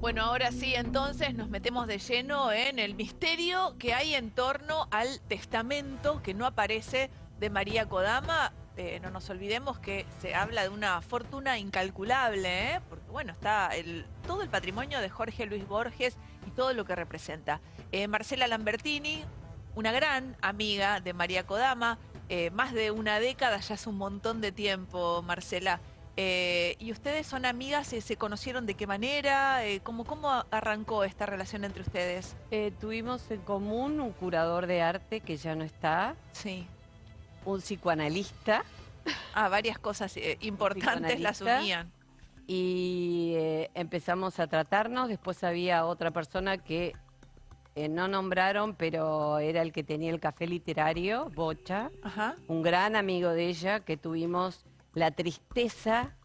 Bueno, ahora sí, entonces nos metemos de lleno en el misterio que hay en torno al testamento que no aparece de María Kodama. Eh, no nos olvidemos que se habla de una fortuna incalculable, ¿eh? porque bueno, está todo el patrimonio de Jorge Luis Borges y todo lo que representa. Eh, Marcela Lambertini, una gran amiga de María Kodama, más de una década, ya hace un montón de tiempo, Marcela. Eh, ¿Y ustedes son amigas? y ¿Se conocieron de qué manera? Eh, ¿cómo, ¿Cómo arrancó esta relación entre ustedes? Eh, tuvimos en común un curador de arte que ya no está, Sí. un psicoanalista Ah, varias cosas eh, importantes las unían. y eh, empezamos a tratarnos. Después había otra persona que eh, no nombraron, pero era el que tenía el café literario, Bocha, Ajá. un gran amigo de ella que tuvimos la tristeza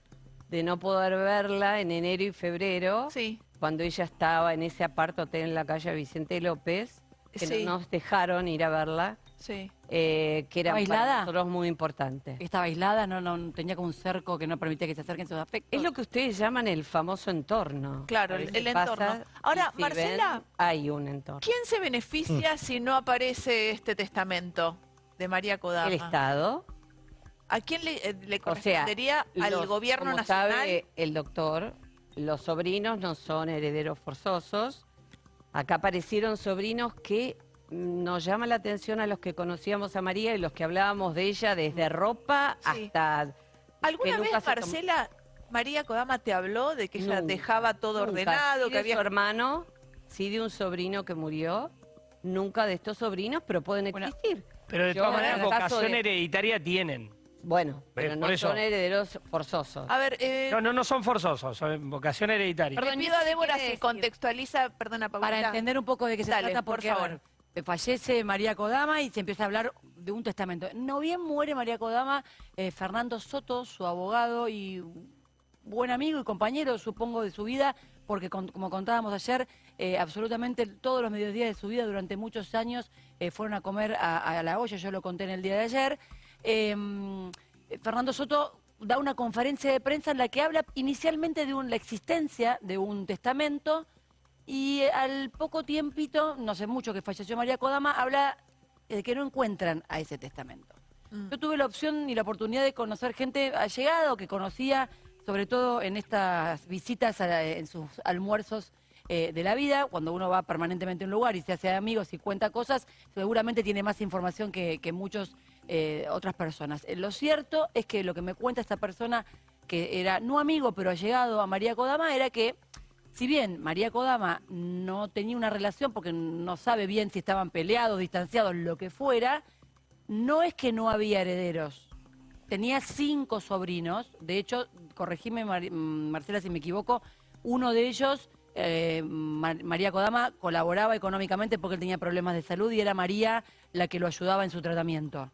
de no poder verla en enero y febrero. Sí. cuando ella estaba en ese apart hotel en la calle Vicente López, que Sí. no nos dejaron ir a verla, Sí. eh, que era para nosotros muy importante. Estaba aislada, no, no tenía como un cerco que no permitía que se acerquen sus afectos. Es lo que ustedes llaman el famoso entorno. Claro, el- entorno. Ahora, si Marcela- ven, hay un entorno. ¿Quién se beneficia Mm. si no aparece este testamento de María Kodama? El Estado. ¿A quién le, eh, le O sea, correspondería al los- gobierno como nacional? sabe el doctor, los sobrinos no son herederos forzosos. Acá aparecieron sobrinos que mm, nos llama la atención a los que conocíamos a María y los que hablábamos de ella desde ropa Sí. hasta... ¿Alguna vez, Marcela, María Kodama te habló de que ella Nunca, dejaba todo Nunca. ordenado, Sí que de había... su hermano, sí de un sobrino que murió, nunca de estos sobrinos, pero pueden Bueno, existir. Pero de todas maneras, vocación de- hereditaria tienen. Bueno, pero por no eso. son herederos forzosos. A ver, eh, No, no, no son forzosos, son vocación hereditaria. Perdón, pido ¿y a Débora si contextualiza, perdona, Paulita. Para entender un poco de qué se Dale, trata, por porque, favor. a ver, fallece María Kodama y se empieza a hablar de un testamento. No bien muere María Kodama, eh, Fernando Soto, su abogado y buen amigo y compañero, supongo, de su vida, porque con- como contábamos ayer, eh, absolutamente todos los mediodías de su vida durante muchos años eh, fueron a comer a, a la olla, yo lo conté en el día de ayer. Eh, Fernando Soto da una conferencia de prensa en la que habla inicialmente de un- la existencia de un testamento y eh, al poco tiempito, no sé mucho que falleció María Kodama, habla de que no encuentran a ese testamento. Mm. Yo tuve la opción y la oportunidad de conocer gente allegada o que conocía, sobre todo en estas visitas, a- en sus almuerzos eh, de la vida, cuando uno va permanentemente a un lugar y se hace amigos y cuenta cosas, seguramente tiene más información que, que muchas otras personas. Eh, lo cierto es que lo que me cuenta esta persona, que era no amigo, pero allegado a María Kodama, era que si bien María Kodama no tenía una relación porque no sabe bien si estaban peleados, distanciados, lo que fuera, no es que no había herederos. Tenía cinco sobrinos, de hecho, corregime mm, Marcela si me equivoco, uno de ellos, eh, Mar- María Kodama, colaboraba económicamente porque él tenía problemas de salud y era María la que lo ayudaba en su tratamiento.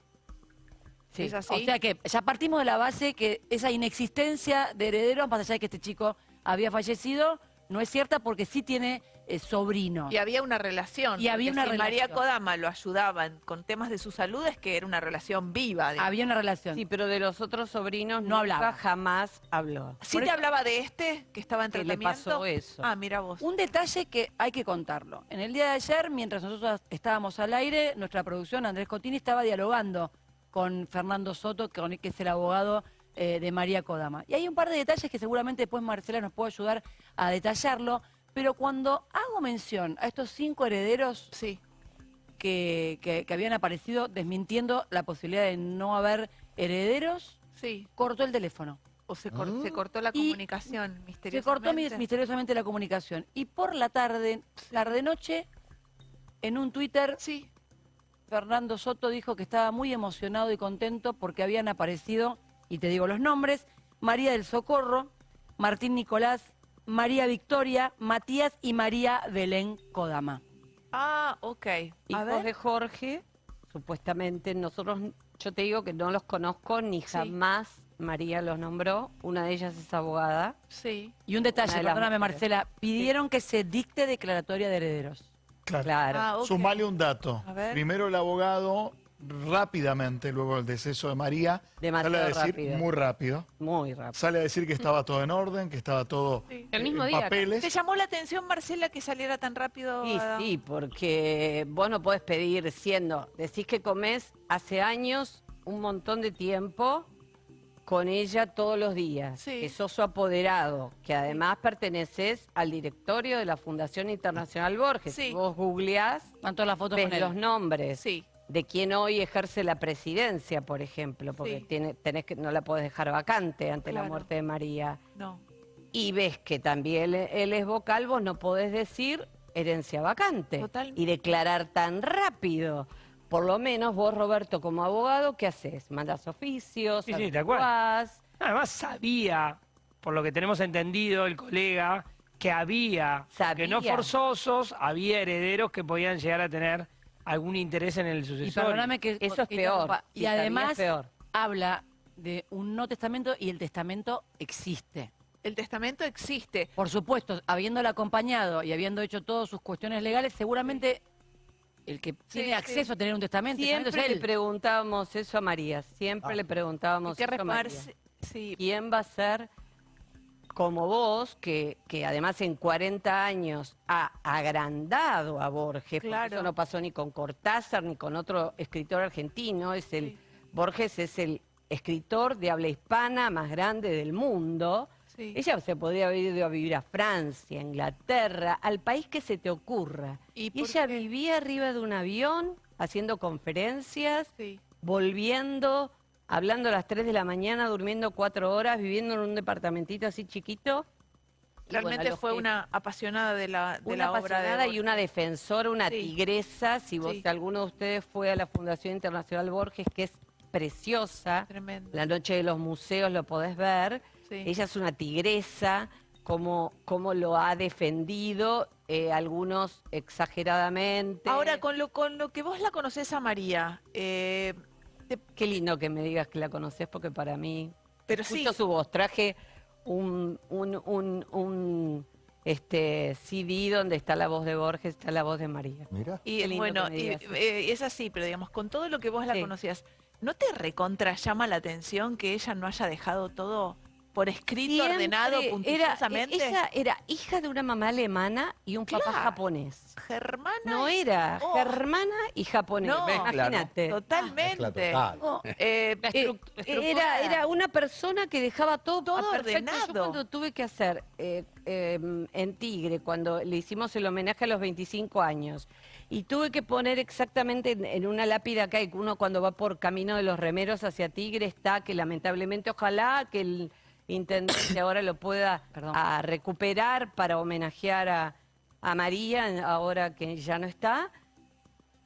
Sí. ¿Es así? O sea que ya partimos de la base que esa inexistencia de herederos, más allá de que este chico había fallecido, no es cierta porque sí tiene eh, sobrinos. Y había una relación. Y había una si María relación. Kodama lo ayudaba en- con temas de su salud, es que era una relación viva. digamos. Había una relación. Sí, pero de los otros sobrinos No nunca hablaba. jamás habló. ¿Sí por te eso- hablaba de este que estaba en Que le tratamiento? pasó eso. Ah, mira vos. Un detalle que hay que contarlo. En el día de ayer, mientras nosotros estábamos al aire, nuestra producción, Andrés Cotini, estaba dialogando con Fernando Soto, con- que es el abogado eh, de María Kodama. Y hay un par de detalles que seguramente después Marcela nos puede ayudar a detallarlo, pero cuando hago mención a estos cinco herederos Sí. que, que- que habían aparecido desmintiendo la posibilidad de no haber herederos, Sí. cortó el teléfono. O se, cor- se cortó la Y comunicación Se misteriosamente. cortó mi- misteriosamente la comunicación. Y por la tarde, tarde-noche, en un Twitter, Sí. Fernando Soto dijo que estaba muy emocionado y contento porque habían aparecido, y te digo los nombres, María del Socorro, Martín Nicolás, María Victoria, Matías y María Belén Kodama. Ah, ok. A Hijos ver. de Jorge, supuestamente, nosotros, yo te digo que no los conozco ni jamás María los nombró. Una de ellas es abogada. Sí. Y un detalle, perdóname mujeres. Marcela, pidieron que se dicte declaratoria de herederos. Claro. Claro. Ah. Sumale un dato. A ver. Primero el abogado rápidamente, luego del deceso de María, Demasiado sale a decir rápido. muy rápido, Muy rápido. sale a decir que estaba todo en orden, que estaba todo Sí. El mismo en día. papeles. ¿Te llamó la atención, Marcela, que saliera tan rápido? Sí, a- sí, porque vos no podés pedir siendo, decís que comés hace años un montón de tiempo con ella todos los días, Sí. que sos su apoderado, que además perteneces al directorio de la Fundación Internacional Borges. Sí. Si vos googleás, todas las fotos ves con él. los nombres Sí. de quien hoy ejerce la presidencia, por ejemplo, porque Sí. tiene, tenés que, no la podés dejar vacante ante la muerte de María. No. Y ves que también él es vocal, vos no podés decir herencia vacante Total. y declarar tan rápido. Por lo menos vos, Roberto, como abogado, ¿qué haces? ¿Mandas oficios? Sí, sí, cual. averiguás? Además sabía, por lo que tenemos entendido, el colega, que había, que no forzosos, había herederos que podían llegar a tener algún interés en el Y sucesor. perdóname que... Eso es que peor. Y además peor. habla de un no testamento y el testamento existe. El testamento existe. Por supuesto, habiéndola acompañado y habiendo hecho todas sus cuestiones legales, seguramente el que tiene sí. acceso a tener un testamento, Siempre es le preguntábamos eso a María, siempre Ah. le preguntábamos ¿Qué eso a María. Sí. ¿Quién va a ser como vos, que, que además en 40 años ha agrandado a Borges? porque Claro. Eso no pasó ni con Cortázar ni con otro escritor argentino. Es el, Sí. Borges es el escritor de habla hispana más grande del mundo. Sí. Ella se podría haber ido a vivir a Francia, a Inglaterra, al país que se te ocurra. ¿Y Y ella qué? vivía arriba de un avión, haciendo conferencias, Sí. volviendo, hablando a las 3 de la mañana, durmiendo cuatro horas, viviendo en un departamentito así chiquito. Y Realmente bueno, fue que- una apasionada de la, de una la obra de apasionada y Borges. una defensora, una Sí. tigresa. Si vos, Sí. alguno de ustedes fue a la Fundación Internacional Borges, que es preciosa, Tremendo. la noche de los museos lo podés ver. Sí. Ella es una tigresa, como, como lo ha defendido, eh, algunos exageradamente. Ahora, con lo, con lo que vos la conocés a María, eh, te- Qué lindo que me digas que la conoces, porque para mí. Pero sí. su voz. Traje un, un, un, un, este, CD donde está la voz de Borges, está la voz de María. Mira. y bueno, y, eh, es así, pero digamos, con todo lo que vos la Sí. conocías, ¿no te recontra llama la atención que ella no haya dejado todo por escrito, Siempre ordenado, era- puntilosamente? ella era hija de una mamá alemana y un papá japonés. Germana. No era Oh. germana y japonés. No. Imagínate. Totalmente. Oh, Eh, Eh, era, era una persona que dejaba todo, Todo a perfecto. Yo ordenado. cuando tuve que hacer eh, eh, en Tigre, cuando le hicimos el homenaje a los 25 años, y tuve que poner exactamente en, en una lápida que hay, uno cuando va por camino de los remeros hacia Tigre está, que lamentablemente ojalá que el intendente ahora lo pueda Perdón. a recuperar para homenajear a, a María, ahora que ya no está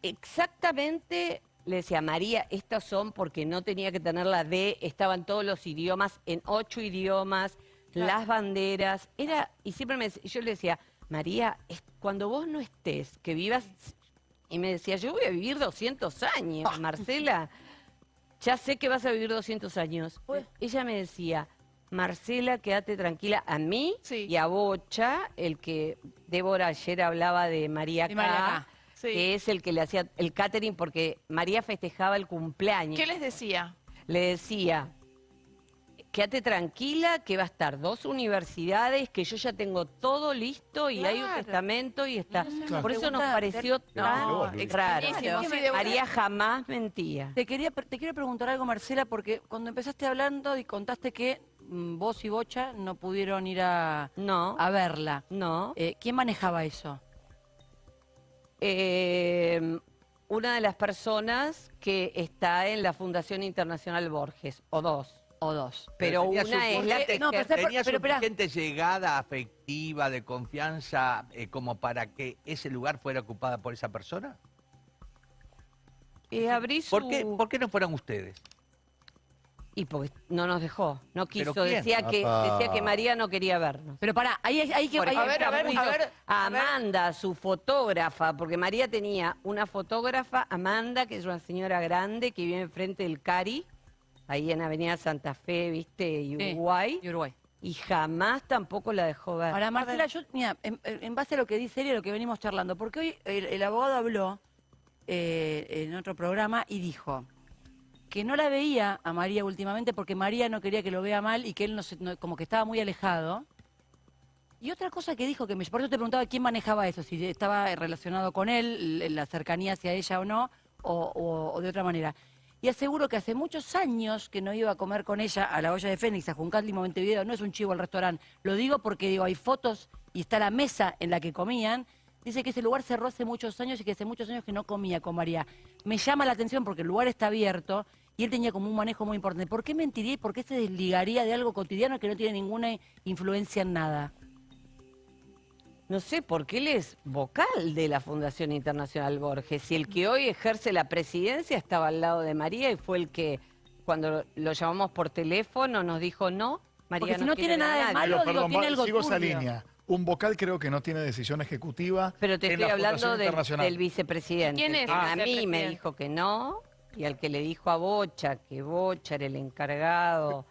exactamente le decía, María, estas son porque no tenía que tener la D, estaban todos los idiomas, en ocho idiomas, las banderas, era, y siempre me, yo le decía, María, es- cuando vos no estés, que vivas, y me decía, yo voy a vivir 200 años, Marcela, ya sé que vas a vivir 200 años. Ella me decía, Marcela, quédate tranquila, a mí Sí. y a Bocha, el que Débora ayer hablaba de María De K. Sí. que es el que le hacía el catering porque María festejaba el cumpleaños. ¿Qué les decía? Le decía, quédate tranquila que va a estar dos universidades, que yo ya tengo todo listo y hay un testamento y está. Claro. Por eso nos pareció No, tan raro. María jamás mentía. Te, quería, te quiero preguntar algo, Marcela, porque cuando empezaste hablando y contaste que mm, vos y Bocha no pudieron ir a, No, a verla, no. eh, ¿quién manejaba eso? Eh, una de las personas que está en la Fundación Internacional Borges, o dos. O dos. Pero una es la Porque- no, pero ¿Tenía pero suficiente llegada afectiva, de confianza, eh, como para que ese lugar fuera ocupada por esa persona? eh, abrí ¿Por su- qué, ¿Por qué no fueron ustedes? Y porque no nos dejó, no quiso. quién? Decía que, Apa. decía que María no quería vernos. Pero pará, ahí hay, hay que... Por hay- A ver, a ver, a ver. a a ver. Amanda, su fotógrafa, porque María tenía una fotógrafa, Amanda, que es una señora grande que vive enfrente del Cari, ahí en Avenida Santa Fe, viste, y Sí, Uruguay, y Uruguay. y jamás tampoco la dejó ver. Ahora, Marcela, yo, mira, en, en base a lo que dice él y a lo que venimos charlando, porque hoy el, el abogado habló eh, en otro programa y dijo que no la veía a María últimamente porque María no quería que lo vea mal y que él no se- como que estaba muy alejado. Y otra cosa que dijo, que me, por eso te preguntaba quién manejaba eso, si estaba relacionado con él, la cercanía hacia ella o no, o, o- o de otra manera. Y aseguro que hace muchos años que no iba a comer con ella a la olla de Fénix, a Juncatli Montevideo, no es un chivo al restaurante, lo digo porque digo, hay fotos y está la mesa en la que comían. Dice que ese lugar cerró hace muchos años y que hace muchos años que no comía con María. Me llama la atención porque el lugar está abierto y él tenía como un manejo muy importante. ¿Por qué mentiría y por qué se desligaría de algo cotidiano que no tiene ninguna influencia en nada? No sé, porque él es vocal de la Fundación Internacional Borges y el que hoy ejerce la presidencia estaba al lado de María y fue el que cuando lo llamamos por teléfono nos dijo no, María Porque si no tiene nada de nadie". malo, Pero, digo, perdón, tiene algo sigo esa línea. Un vocal creo que no tiene decisión ejecutiva. Pero te en estoy la hablando del, vicepresidente. ¿Quién es el a mí me dijo que no y al que le dijo a Bocha que Bocha era el encargado,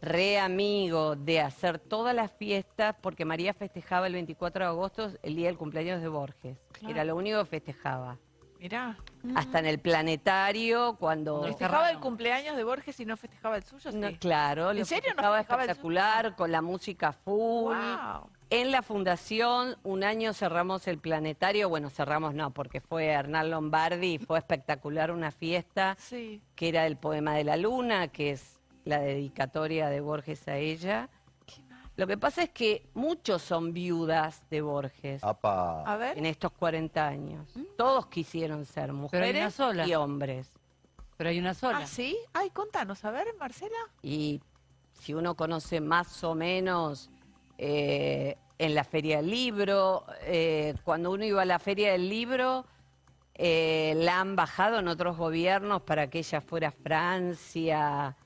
re amigo de hacer todas las fiestas porque María festejaba el 24 de agosto el día del cumpleaños de Borges. Claro. Era lo único que festejaba. Mirá. Hasta en el planetario, cuando... Cuando ¿Festejaba el cumpleaños de Borges y no festejaba el suyo? No, Sí. claro, ¿En lo serio no festejaba festejaba el espectacular, con la música full. Wow. En la fundación, un año cerramos el planetario, bueno, cerramos no, porque fue Hernán Lombardi y fue espectacular una fiesta Sí. que era el poema de la luna, que es la dedicatoria de Borges a ella. Lo que pasa es que muchos son viudas de Borges Apa. A ver. en estos 40 años. Todos quisieron ser hay una mujeres sola. y hombres. Pero hay una sola. ¿Ah, sí? Ay, contanos, a ver, Marcela. Y si uno conoce más o menos eh, en la Feria del Libro, eh, cuando uno iba a la Feria del Libro, eh, la han bajado en otros gobiernos para que ella fuera a Francia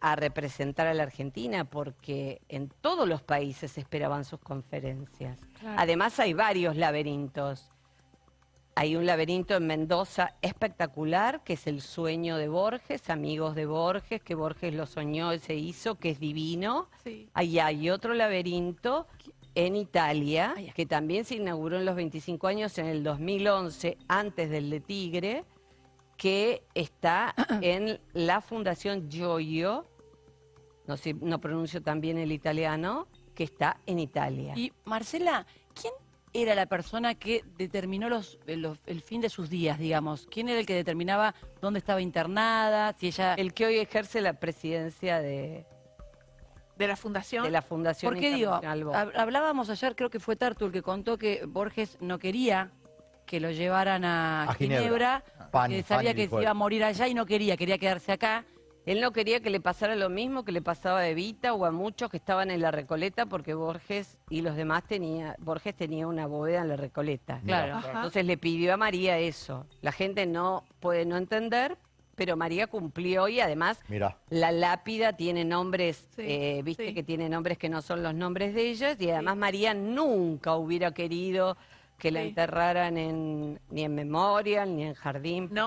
a representar a la Argentina, porque en todos los países esperaban sus conferencias. Claro. Además hay varios laberintos. Hay un laberinto en Mendoza espectacular, que es el sueño de Borges, amigos de Borges, que Borges lo soñó y se hizo, que es divino. Sí. Ahí hay otro laberinto en Italia, que también se inauguró en los 25 años, en el 2011, antes del de Tigre, que está en la Fundación Gioio, no, sé, no pronuncio tan bien el italiano, que está en Italia. Y Marcela, ¿quién era la persona que determinó los, eh, los- el fin de sus días, digamos? ¿Quién era el que determinaba dónde estaba internada? Si ella... El que hoy ejerce la presidencia de, De la fundación. de la Fundación ¿Por qué digo? Hablábamos ayer, creo que fue Tartu el que contó que Borges no quería que lo llevaran a, A Ginebra. Ginebra, que sabía que se iba a morir allá y no quería, quería quedarse acá. Él no quería que le pasara lo mismo que le pasaba a Evita o a muchos que estaban en la Recoleta porque Borges y los demás tenía Borges tenía una bóveda en la Recoleta. Claro. Ajá. Entonces le pidió a María eso. La gente no puede no entender, pero María cumplió y además Mira. la lápida tiene nombres, Sí, eh, viste sí. que tiene nombres que no son los nombres de ellas y además María nunca hubiera querido que la enterraran en, ni en Memorial ni en Jardín. No.